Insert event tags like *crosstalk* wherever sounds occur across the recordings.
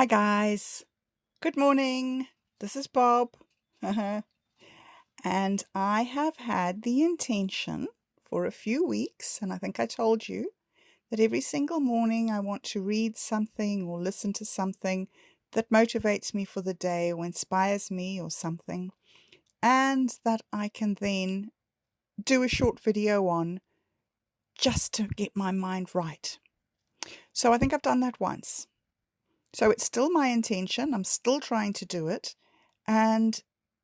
Hi, guys. Good morning. This is Bob. *laughs* and I have had the intention for a few weeks, and I think I told you, that every single morning I want to read something or listen to something that motivates me for the day or inspires me or something, and that I can then do a short video on just to get my mind right. So I think I've done that once. So it's still my intention. I'm still trying to do it. And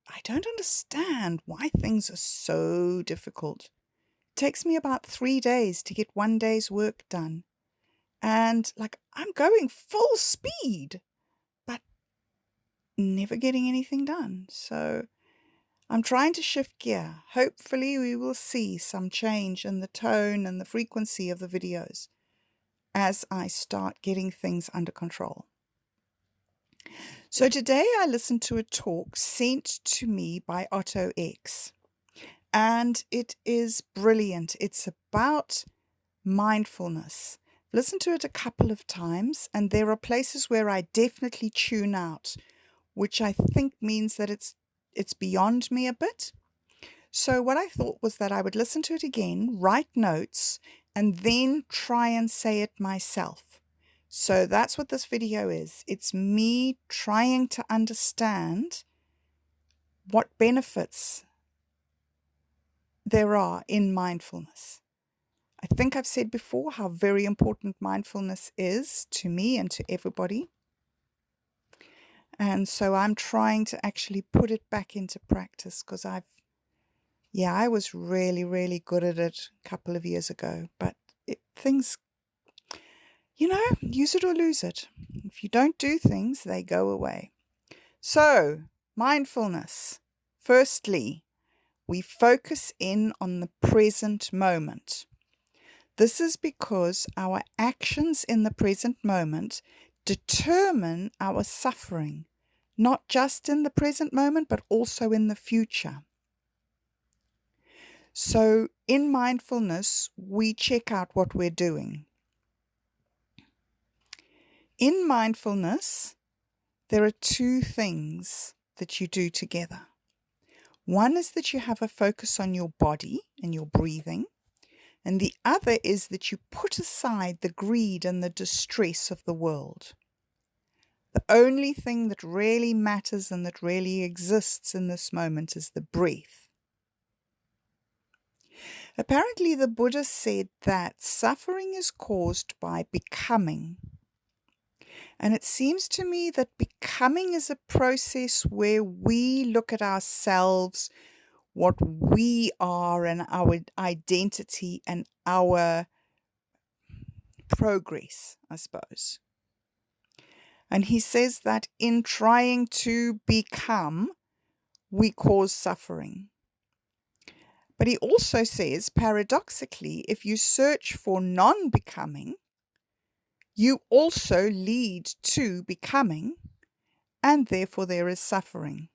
I don't understand why things are so difficult. It takes me about three days to get one day's work done. And like I'm going full speed, but never getting anything done. So I'm trying to shift gear. Hopefully we will see some change in the tone and the frequency of the videos as I start getting things under control. So today I listened to a talk sent to me by Otto X, and it is brilliant. It's about mindfulness. Listen to it a couple of times, and there are places where I definitely tune out, which I think means that it's it's beyond me a bit. So what I thought was that I would listen to it again, write notes, and then try and say it myself. So that's what this video is. It's me trying to understand what benefits there are in mindfulness. I think I've said before how very important mindfulness is to me and to everybody. And so I'm trying to actually put it back into practice because I've, yeah, I was really, really good at it a couple of years ago, but it, things you know, use it or lose it. If you don't do things, they go away. So, mindfulness. Firstly, we focus in on the present moment. This is because our actions in the present moment determine our suffering, not just in the present moment, but also in the future. So, in mindfulness, we check out what we're doing. In mindfulness, there are two things that you do together. One is that you have a focus on your body and your breathing, and the other is that you put aside the greed and the distress of the world. The only thing that really matters and that really exists in this moment is the breath. Apparently, the Buddha said that suffering is caused by becoming and it seems to me that becoming is a process where we look at ourselves, what we are, and our identity and our progress, I suppose. And he says that in trying to become, we cause suffering. But he also says, paradoxically, if you search for non becoming, you also lead to becoming, and therefore there is suffering.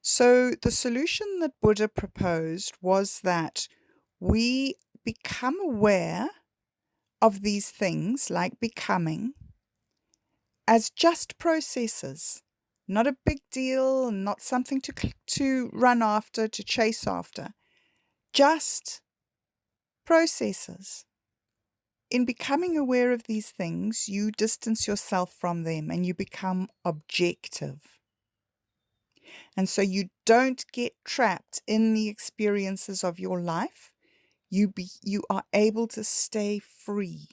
So, the solution that Buddha proposed was that we become aware of these things, like becoming, as just processes, not a big deal, not something to, to run after, to chase after, just processes in becoming aware of these things, you distance yourself from them and you become objective. And so you don't get trapped in the experiences of your life. You, be, you are able to stay free.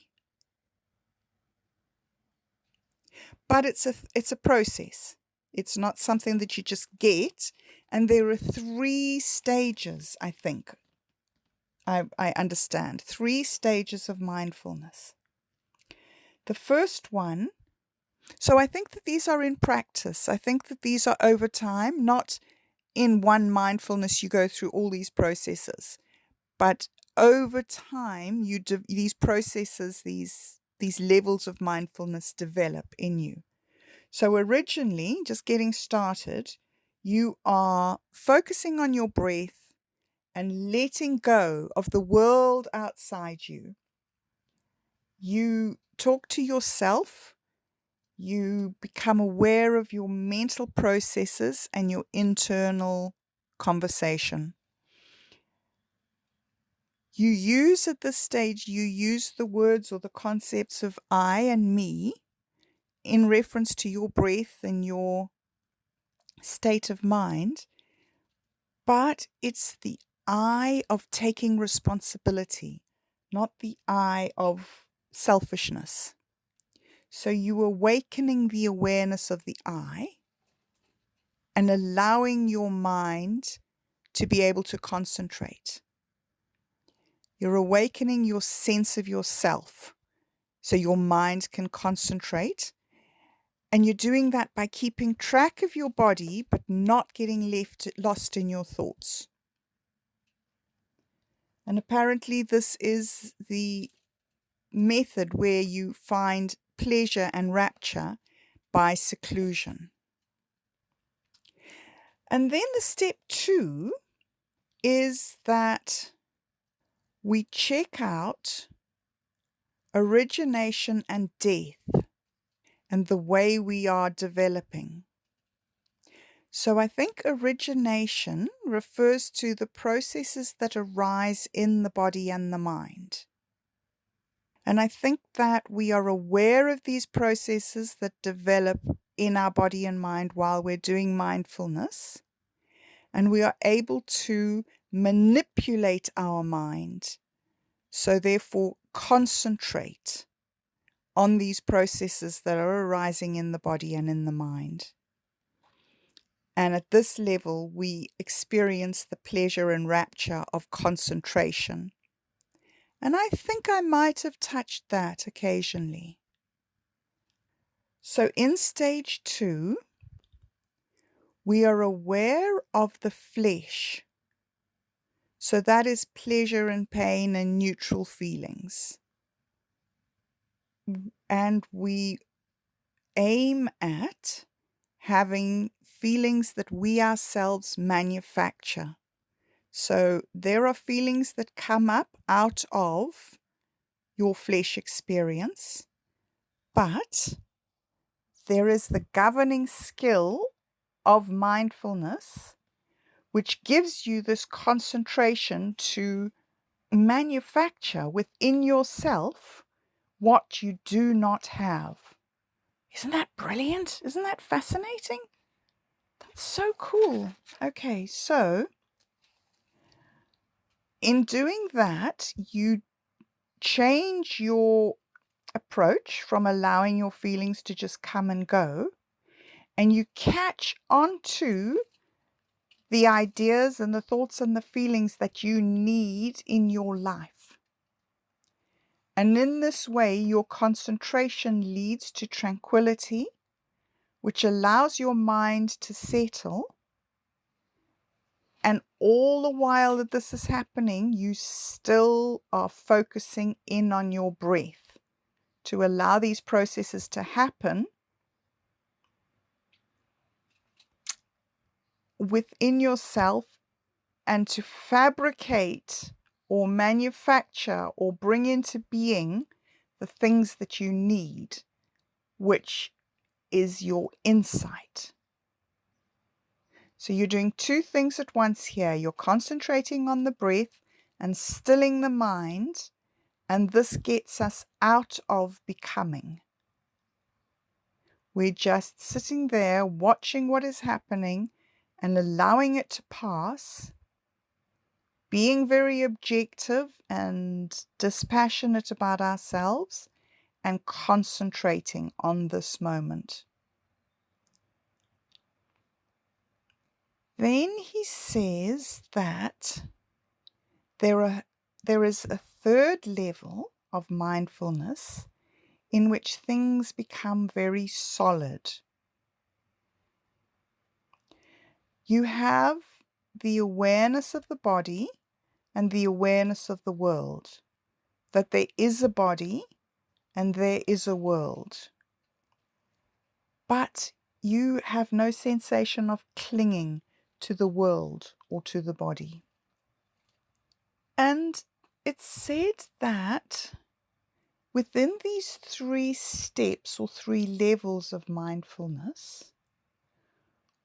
But it's a, it's a process. It's not something that you just get. And there are three stages, I think, I, I understand. Three stages of mindfulness. The first one, so I think that these are in practice. I think that these are over time, not in one mindfulness you go through all these processes, but over time you these processes, these these levels of mindfulness develop in you. So originally, just getting started, you are focusing on your breath and letting go of the world outside you, you talk to yourself, you become aware of your mental processes and your internal conversation. You use at this stage, you use the words or the concepts of I and me in reference to your breath and your state of mind, but it's the I of taking responsibility, not the eye of selfishness. So you awakening the awareness of the I and allowing your mind to be able to concentrate. You're awakening your sense of yourself so your mind can concentrate. And you're doing that by keeping track of your body, but not getting left lost in your thoughts. And apparently, this is the method where you find pleasure and rapture by seclusion. And then the step two is that we check out origination and death and the way we are developing. So I think origination refers to the processes that arise in the body and the mind. And I think that we are aware of these processes that develop in our body and mind while we're doing mindfulness. And we are able to manipulate our mind. So, therefore, concentrate on these processes that are arising in the body and in the mind. And at this level, we experience the pleasure and rapture of concentration. And I think I might have touched that occasionally. So in stage two, we are aware of the flesh. So that is pleasure and pain and neutral feelings. And we aim at having feelings that we ourselves manufacture. So there are feelings that come up out of your flesh experience, but there is the governing skill of mindfulness, which gives you this concentration to manufacture within yourself what you do not have. Isn't that brilliant? Isn't that fascinating? So cool. Okay, so in doing that, you change your approach from allowing your feelings to just come and go, and you catch onto the ideas and the thoughts and the feelings that you need in your life. And in this way, your concentration leads to tranquility, which allows your mind to settle. And all the while that this is happening, you still are focusing in on your breath. To allow these processes to happen within yourself and to fabricate or manufacture or bring into being the things that you need, which is your insight. So you're doing two things at once here. You're concentrating on the breath and stilling the mind, and this gets us out of becoming. We're just sitting there watching what is happening and allowing it to pass, being very objective and dispassionate about ourselves, and concentrating on this moment. Then he says that there, are, there is a third level of mindfulness in which things become very solid. You have the awareness of the body and the awareness of the world, that there is a body and there is a world. But you have no sensation of clinging to the world or to the body. And it's said that Within these three steps or three levels of mindfulness,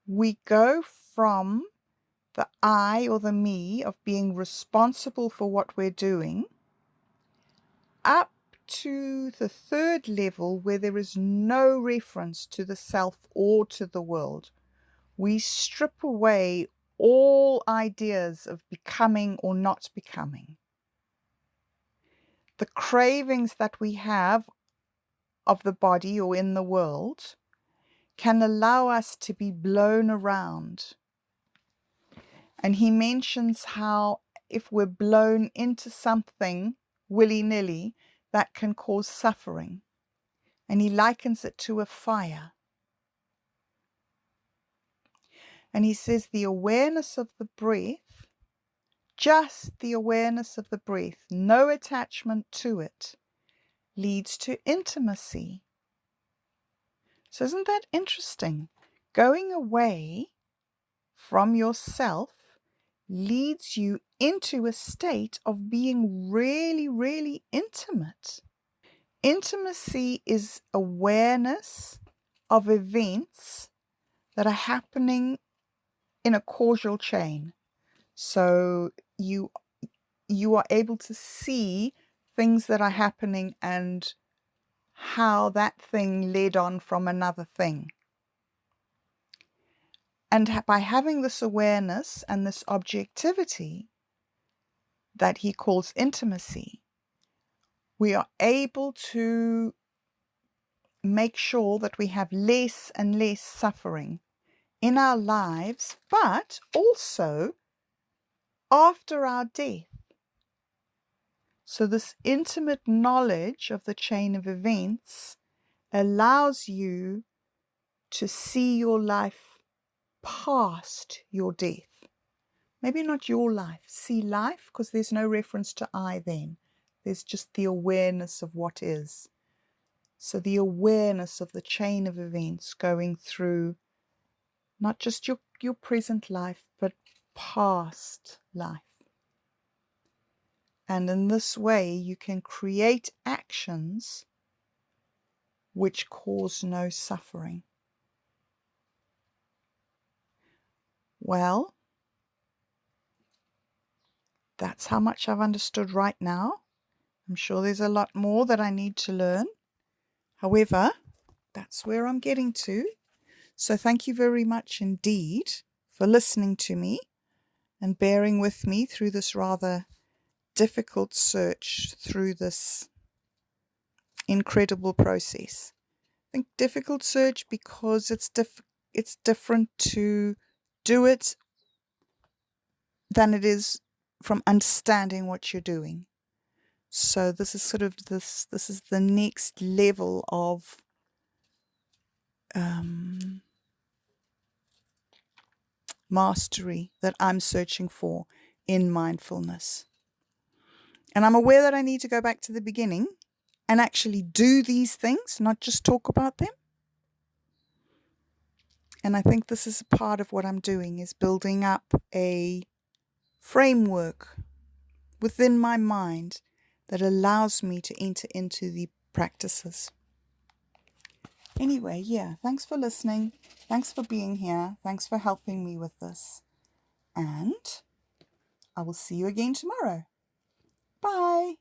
we go from the I or the me of being responsible for what we're doing up to the third level where there is no reference to the self or to the world. We strip away all ideas of becoming or not becoming. The cravings that we have of the body or in the world can allow us to be blown around. And he mentions how if we're blown into something willy nilly, that can cause suffering. And he likens it to a fire. And he says the awareness of the breath, just the awareness of the breath, no attachment to it, leads to intimacy. So, isn't that interesting? Going away from yourself leads you into a state of being really, really intimate. Intimacy is awareness of events that are happening in a causal chain. So you you are able to see things that are happening and how that thing led on from another thing. And by having this awareness and this objectivity that he calls intimacy, we are able to make sure that we have less and less suffering in our lives, but also after our death. So, this intimate knowledge of the chain of events allows you to see your life past your death. Maybe not your life, see life, because there's no reference to I then. There's just the awareness of what is. So, the awareness of the chain of events going through not just your, your present life, but past life. And in this way, you can create actions which cause no suffering. Well, that's how much I've understood right now. I'm sure there's a lot more that I need to learn. However, that's where I'm getting to. So thank you very much indeed for listening to me and bearing with me through this rather difficult search through this incredible process. I think difficult search because it's diff- it's different to do it than it is from understanding what you're doing. So this is sort of this this is the next level of um, mastery that I'm searching for in mindfulness. And I'm aware that I need to go back to the beginning and actually do these things, not just talk about them. And I think this is a part of what I'm doing is building up a framework within my mind that allows me to enter into the practices. Anyway, yeah, thanks for listening. Thanks for being here. Thanks for helping me with this. And I will see you again tomorrow. Bye.